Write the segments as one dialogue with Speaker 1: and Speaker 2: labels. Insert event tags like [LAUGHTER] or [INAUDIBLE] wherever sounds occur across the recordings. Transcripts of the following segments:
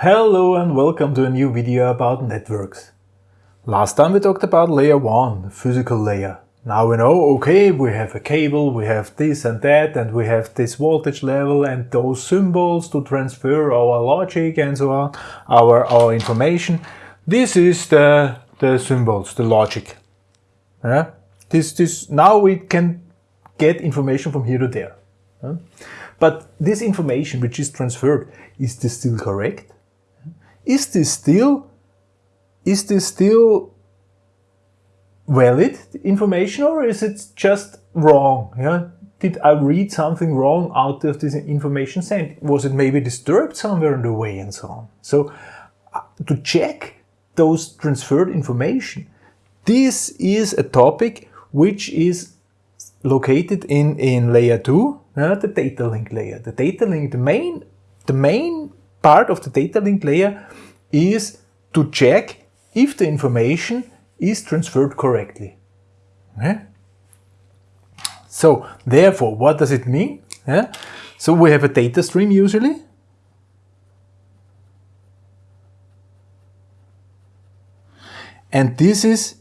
Speaker 1: Hello and welcome to a new video about networks. Last time we talked about layer 1, the physical layer. Now we know, okay, we have a cable, we have this and that, and we have this voltage level and those symbols to transfer our logic and so on, our, our information. This is the, the symbols, the logic. Yeah? This, this, now we can get information from here to there. Yeah? But this information which is transferred, is this still correct? Is this still is this still valid information or is it just wrong? Yeah? Did I read something wrong out of this information sent? Was it maybe disturbed somewhere on the way and so on? So uh, to check those transferred information, this is a topic which is located in, in layer 2, uh, the data link layer. The data link, the main, the main part of the data link layer is to check if the information is transferred correctly. Okay? So therefore, what does it mean? Yeah? So we have a data stream usually. And this is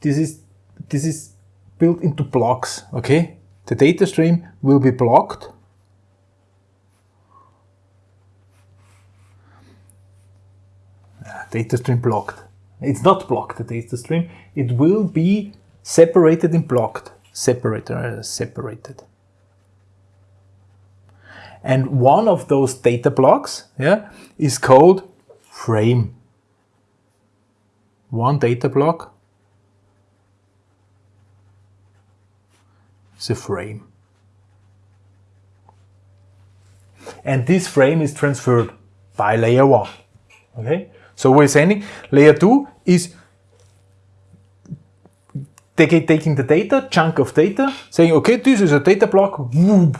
Speaker 1: this is this is built into blocks, okay? The data stream will be blocked data stream blocked. It's not blocked, the data stream. It will be separated in blocked, separated, uh, separated. And one of those data blocks yeah, is called frame. One data block is a frame. And this frame is transferred by layer 1. Okay? So we're saying layer 2 is taking the data, chunk of data, saying, okay, this is a data block, whoop.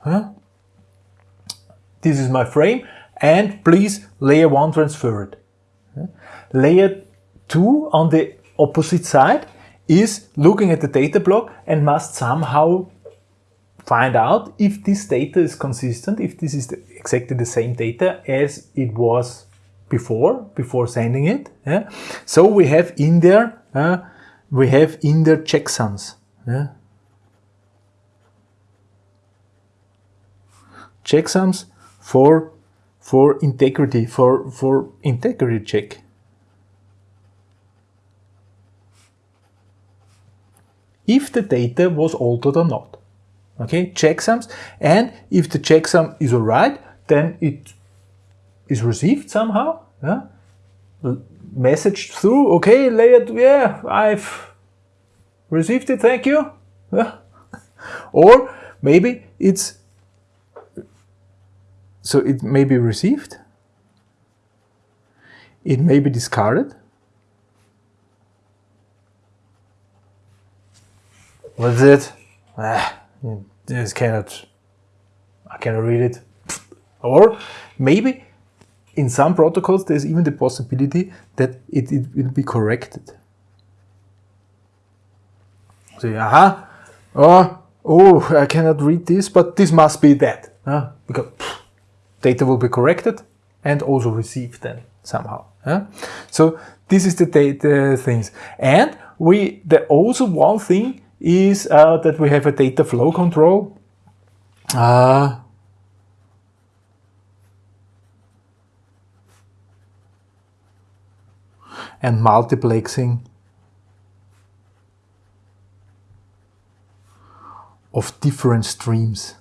Speaker 1: Huh? This is my frame, and please layer 1 transfer it. Layer 2 on the opposite side is looking at the data block and must somehow find out if this data is consistent, if this is the, exactly the same data as it was before, before sending it. Yeah? So we have in there, uh, we have in there checksums. Yeah? Checksums for for integrity, for, for integrity check. If the data was altered or not. Okay, checksums, and if the checksum is alright, then it is received somehow, yeah? message through, okay, layered, yeah, I've received it, thank you. Yeah. [LAUGHS] or maybe it's, so it may be received, it may be discarded, What's it? Ah, this cannot, I cannot read it. Or maybe in some protocols, there's even the possibility that it, it will be corrected. So, aha, oh, oh, I cannot read this, but this must be that. Huh? Because pff, data will be corrected and also received then somehow. Huh? So this is the data things. And we, the also one thing is uh, that we have a data flow control. Uh, and multiplexing of different streams.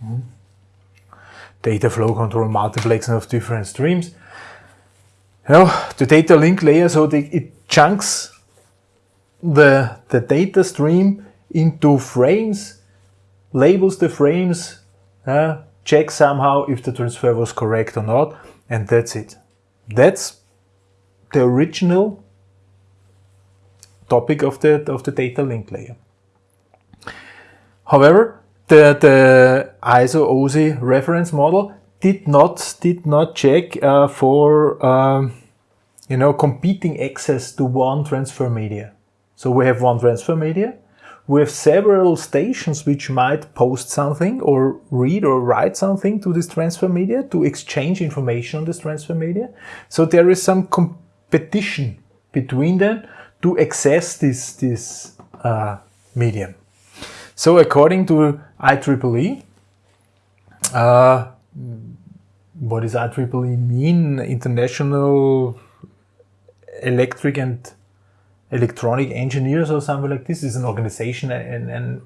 Speaker 1: Hmm. Data flow control, multiplexing of different streams. Well, the data link layer, so the, it chunks the, the data stream into frames, labels the frames, uh, check somehow if the transfer was correct or not, and that's it. That's the original topic of the, of the data link layer. However, the, the ISO OSI reference model did not, did not check uh, for um, you know, competing access to one transfer media. So we have one transfer media. We have several stations which might post something or read or write something to this transfer media to exchange information on this transfer media. So there is some competition between them to access this, this uh, medium. So according to IEEE, uh, what does IEEE mean? International Electric and Electronic Engineers or something like this is an organization and, and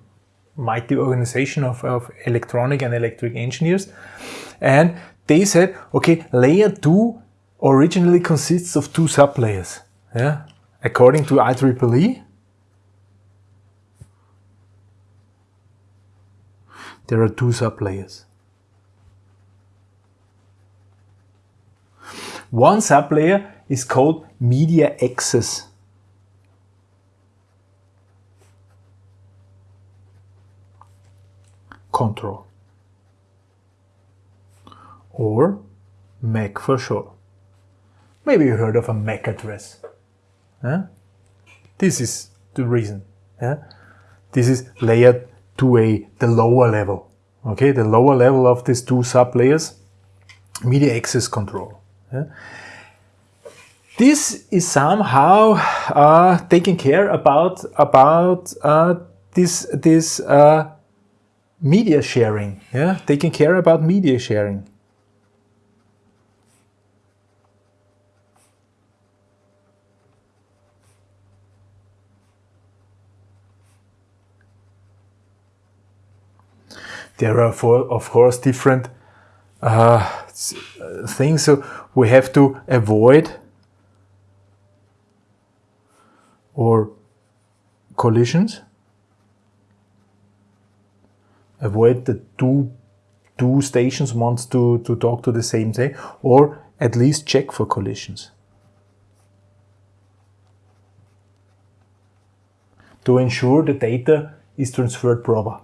Speaker 1: mighty organization of, of electronic and electric engineers. And they said, okay, layer 2 originally consists of two sublayers. Yeah? According to IEEE, there are two sublayers. One sublayer is called media access. Control or MAC for sure. Maybe you heard of a MAC address. Huh? This is the reason. Yeah? This is layer 2A, the lower level. Okay, the lower level of these two sublayers, media access control. Yeah? This is somehow uh, taking care about about uh, this this uh, media sharing. Yeah, taking care about media sharing. there are, for, of course, different uh, things. So we have to avoid or collisions. Avoid the two two stations wants to, to talk to the same thing or at least check for collisions. To ensure the data is transferred proper.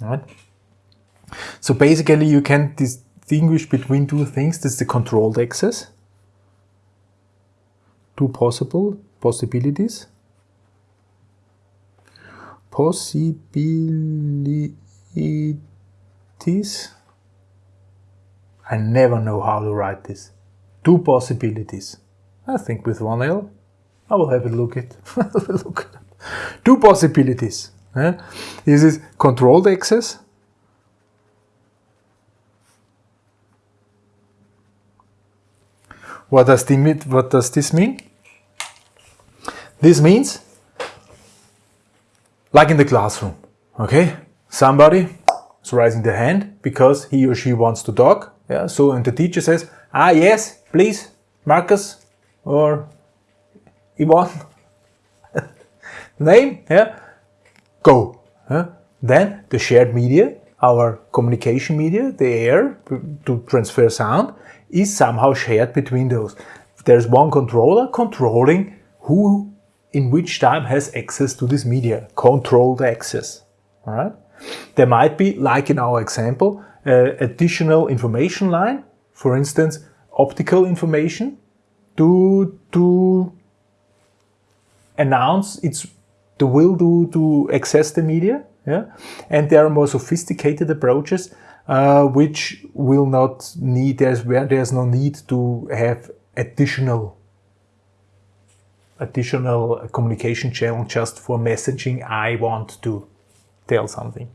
Speaker 1: Right? So basically you can distinguish between two things. This is the controlled access. Two possible possibilities. Possibilities. I never know how to write this. Two possibilities. I think with one L. I will have a look at. [LAUGHS] look Two possibilities. Eh? Is controlled access What does, the, what does this mean? This means, like in the classroom, okay? Somebody is raising the hand because he or she wants to talk. Yeah, so and the teacher says, ah yes, please, Marcus or Yvonne, [LAUGHS] name, yeah, go. Yeah? Then the shared media, our communication media, the air to transfer sound, is somehow shared between those. There's one controller controlling who in which time has access to this media, controlled access. All right. There might be, like in our example, uh, additional information line, for instance, optical information to, to announce its the will to, to access the media. Yeah? And there are more sophisticated approaches uh, which will not need, there's, where there's no need to have additional additional communication channel just for messaging I want to tell something.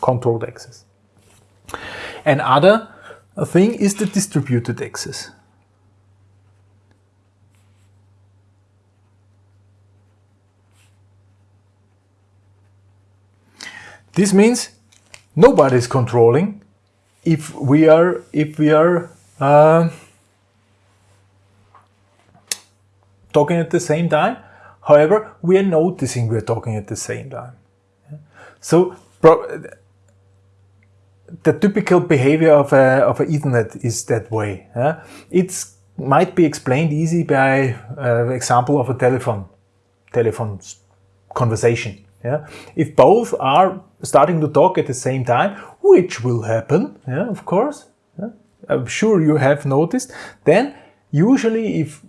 Speaker 1: Controlled access. Another thing is the distributed access. This means nobody is controlling if we are if we are uh, talking at the same time. However, we are noticing we are talking at the same time. So the typical behavior of a, of an Ethernet is that way. Yeah? It might be explained easy by uh, example of a telephone, telephone conversation. Yeah? If both are starting to talk at the same time, which will happen, yeah, of course, yeah? I'm sure you have noticed, then usually if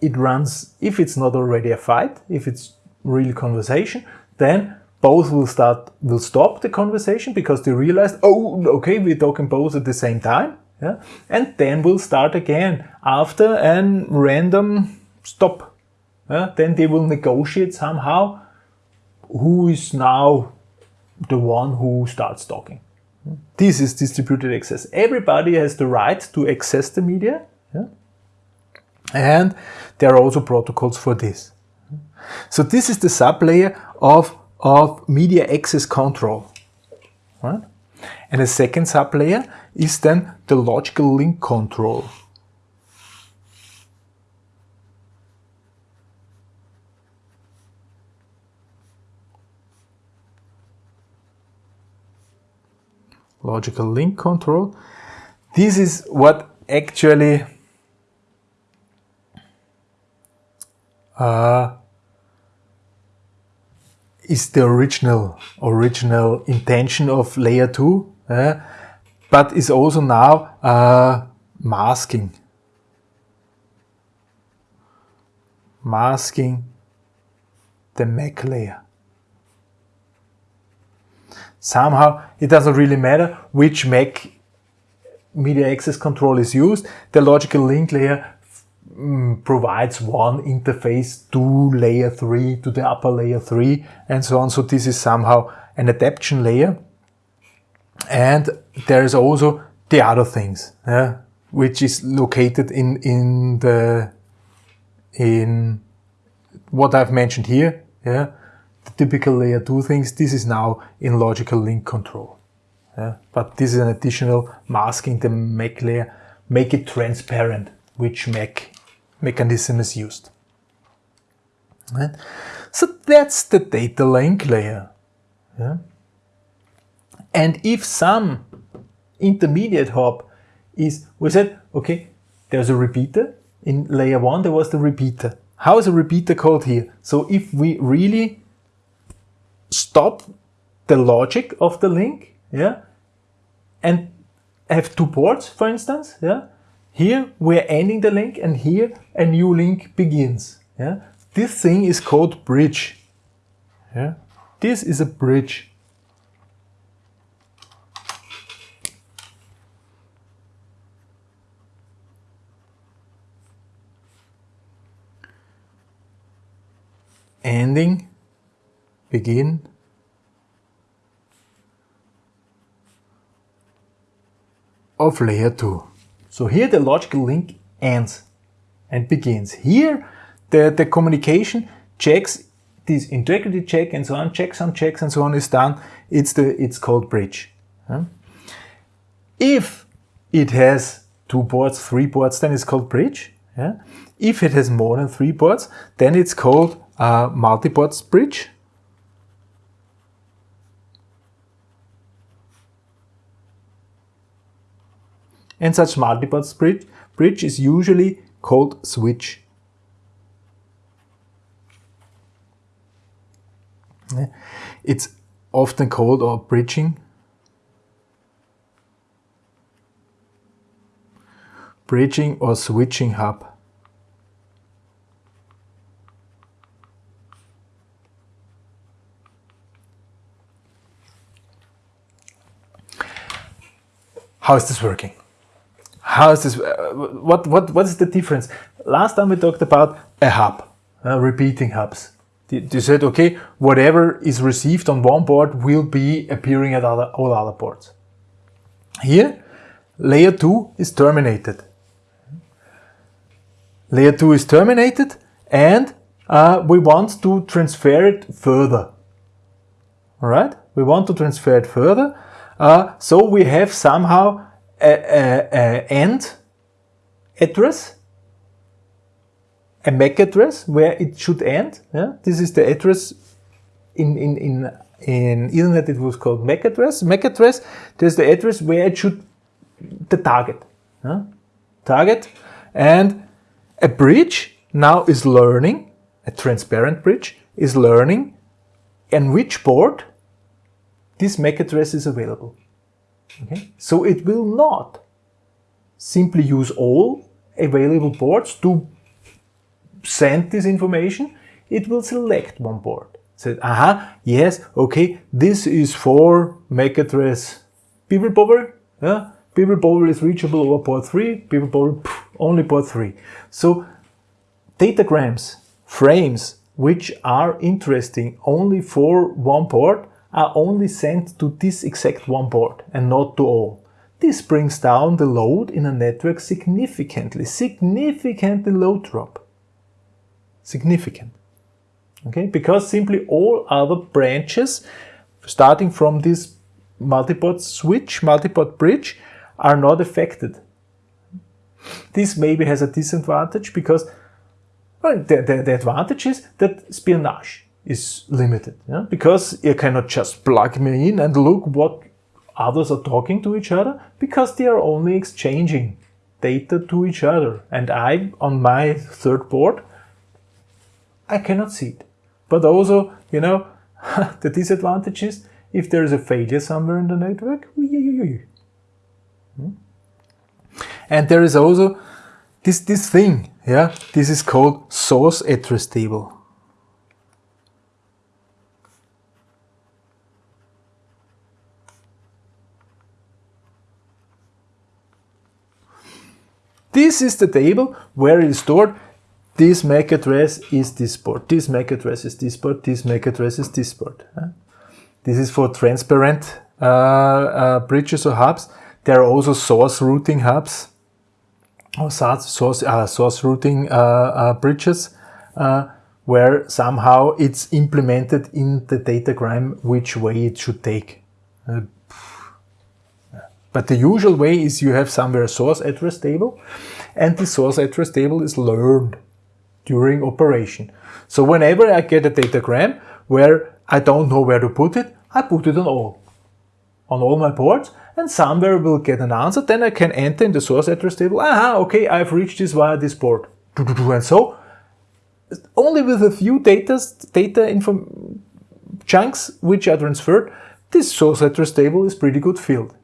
Speaker 1: it runs, if it's not already a fight, if it's real conversation, then both will start, will stop the conversation because they realize, oh, okay, we're talking both at the same time. Yeah? And then we'll start again after a random stop. Yeah? Then they will negotiate somehow who is now the one who starts talking. This is distributed access. Everybody has the right to access the media. Yeah? And there are also protocols for this. So this is the sublayer of, of media access control. Right? And the second sublayer is then the logical link control. Logical link control. This is what actually uh, is the original original intention of layer 2 uh, but is also now uh, masking. Masking the MAC layer. Somehow it doesn't really matter which MAC media access control is used. The logical link layer Mm, provides one interface to layer 3, to the upper layer 3 and so on. So this is somehow an adaptation layer. And there is also the other things, yeah, which is located in, in the, in what I've mentioned here, yeah, the typical layer 2 things, this is now in logical link control. Yeah, but this is an additional masking the MAC layer, make it transparent which MAC mechanism is used. Right? So that's the data link layer. Yeah? And if some intermediate hop is, we said, okay, there's a repeater. In layer one, there was the repeater. How is a repeater called here? So if we really stop the logic of the link, yeah, and have two ports, for instance, yeah, here we're ending the link and here a new link begins. Yeah? This thing is called bridge. Yeah? This is a bridge. Ending, begin, of layer 2. So here the logical link ends and begins. Here the, the communication checks this integrity check and so on, checks on checks and so on is done. It's the it's called bridge. If it has two ports, three ports, then it's called bridge. Yeah? If it has more than three ports, then it's called uh, multi-ports bridge. And such bridge, bridge is usually called switch. It's often called or bridging. Bridging or switching hub. How is this working? How is this, uh, what, what, what is the difference? Last time we talked about a hub, uh, repeating hubs. You said, okay, whatever is received on one port will be appearing at other, all other ports. Here, layer 2 is terminated. Layer 2 is terminated and uh, we want to transfer it further. Alright, we want to transfer it further. Uh, so we have somehow a, end address, a MAC address where it should end. Yeah? This is the address in, in, in, in Ethernet it was called MAC address. MAC address, there's the address where it should, the target. Yeah? Target. And a bridge now is learning, a transparent bridge is learning in which port this MAC address is available. Okay? So it will not simply use all available ports to send this information, it will select one port. Said, aha, yes, okay, this is for MAC address people bubble, yeah? people bubble is reachable over port 3, people bubble only port 3. So datagrams, frames, which are interesting only for one port, are only sent to this exact one port and not to all. This brings down the load in a network significantly, significantly load drop. Significant. Okay, because simply all other branches, starting from this multiport switch, multiport bridge, are not affected. This maybe has a disadvantage because well, the, the, the advantage is that espionage is limited. Yeah? Because you cannot just plug me in and look what others are talking to each other because they are only exchanging data to each other. And I, on my third port, I cannot see it. But also, you know, [LAUGHS] the disadvantage is if there is a failure somewhere in the network, hmm? and there is also this, this thing, yeah, this is called source address table. This is the table where it is stored. This MAC address is this port. This MAC address is this port. This MAC address is this port. This is for transparent uh, uh, bridges or hubs. There are also source routing hubs or source, uh, source routing uh, uh, bridges uh, where somehow it's implemented in the datagram which way it should take. But the usual way is you have somewhere a source address table and the source address table is learned during operation. So whenever I get a datagram where I don't know where to put it, I put it on all, on all my ports and somewhere will get an answer. Then I can enter in the source address table, aha, okay, I've reached this via this port. And so only with a few data, data info chunks which are transferred, this source address table is pretty good filled.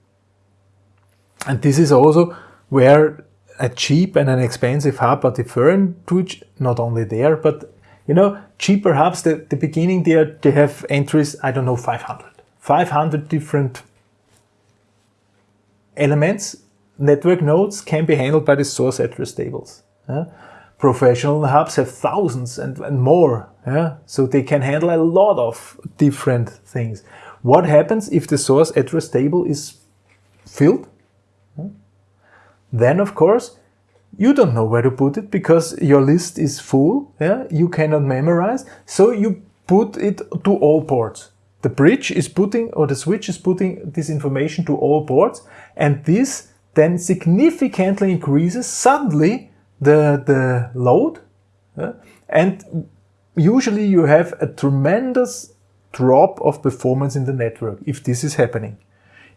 Speaker 1: And this is also where a cheap and an expensive hub are different not only there, but you know, cheaper hubs, the, the beginning there, they have entries, I don't know, 500. 500 different elements, network nodes can be handled by the source address tables. Yeah? Professional hubs have thousands and, and more, yeah? so they can handle a lot of different things. What happens if the source address table is filled? Then, of course, you don't know where to put it because your list is full. Yeah? You cannot memorize. So you put it to all ports. The bridge is putting, or the switch is putting this information to all ports. And this then significantly increases suddenly the, the load. Yeah? And usually you have a tremendous drop of performance in the network if this is happening.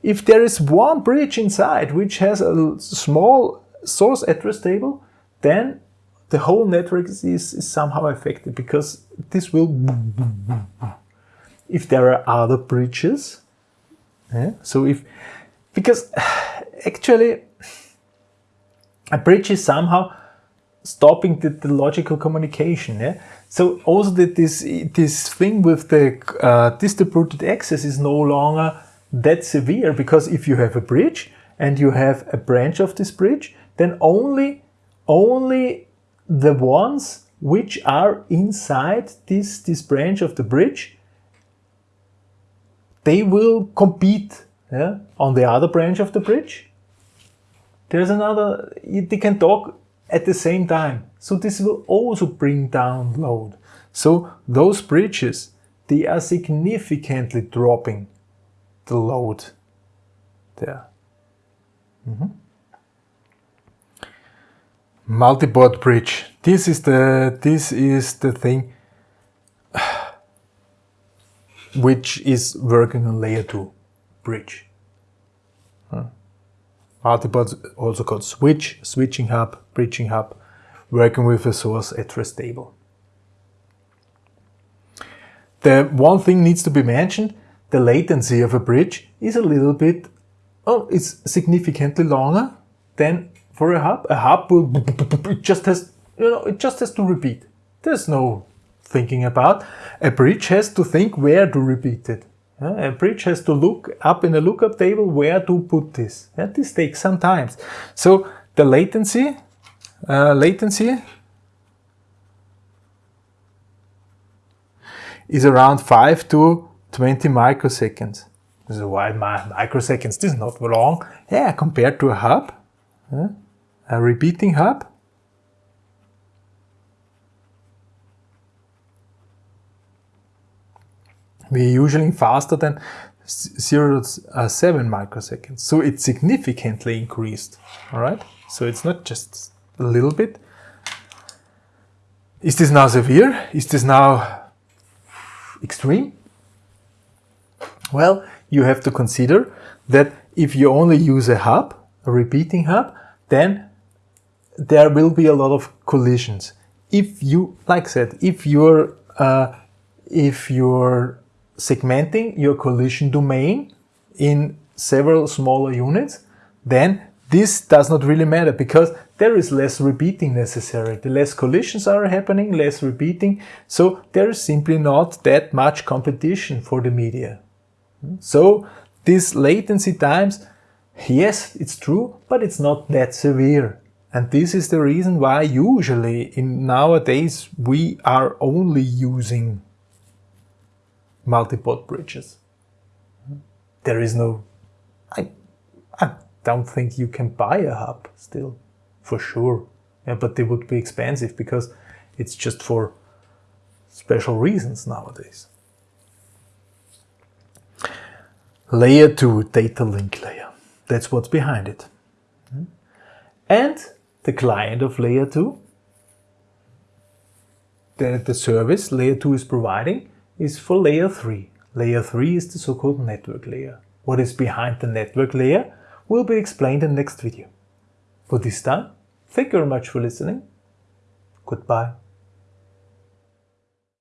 Speaker 1: If there is one bridge inside which has a small source address table, then the whole network is, is somehow affected because this will if there are other bridges yeah, so if because [SIGHS] actually a bridge is somehow stopping the, the logical communication yeah so also that this this thing with the uh, distributed access is no longer that severe because if you have a bridge and you have a branch of this bridge, then only, only the ones which are inside this, this branch of the bridge, they will compete yeah, on the other branch of the bridge. There's another, they can talk at the same time. So this will also bring down load. So those bridges, they are significantly dropping the load there. Mm -hmm. Multiport bridge. This is the this is the thing [SIGHS] which is working on layer 2 bridge. Huh? Multiport also called switch, switching hub, bridging hub, working with a source address table. The one thing needs to be mentioned, the latency of a bridge is a little bit, oh, it's significantly longer than for a hub. A hub will, it just has, you know, it just has to repeat. There's no thinking about. A bridge has to think where to repeat it. a bridge has to look up in a lookup table where to put this. Yeah, this takes some time. So the latency, uh, latency is around 5 to 20 microseconds. This is why microseconds this is not long. Yeah, compared to a hub, a repeating hub. We're usually faster than 0 uh, 7 microseconds. So it's significantly increased. All right. So it's not just a little bit. Is this now severe? Is this now extreme? Well, you have to consider that if you only use a hub, a repeating hub, then there will be a lot of collisions. If you, like I said, if you're uh, if you're segmenting your collision domain in several smaller units, then this does not really matter because there is less repeating necessary. The less collisions are happening, less repeating, so there is simply not that much competition for the media. So these latency times, yes, it's true, but it's not that severe. And this is the reason why usually in nowadays we are only using multi-port bridges. There is no, I, I don't think you can buy a hub still, for sure. Yeah, but they would be expensive because it's just for special reasons nowadays. Layer 2 data link layer. That's what's behind it. And the client of layer 2, the, the service layer 2 is providing, is for layer 3. Layer 3 is the so-called network layer. What is behind the network layer will be explained in the next video. For this time, thank you very much for listening. Goodbye.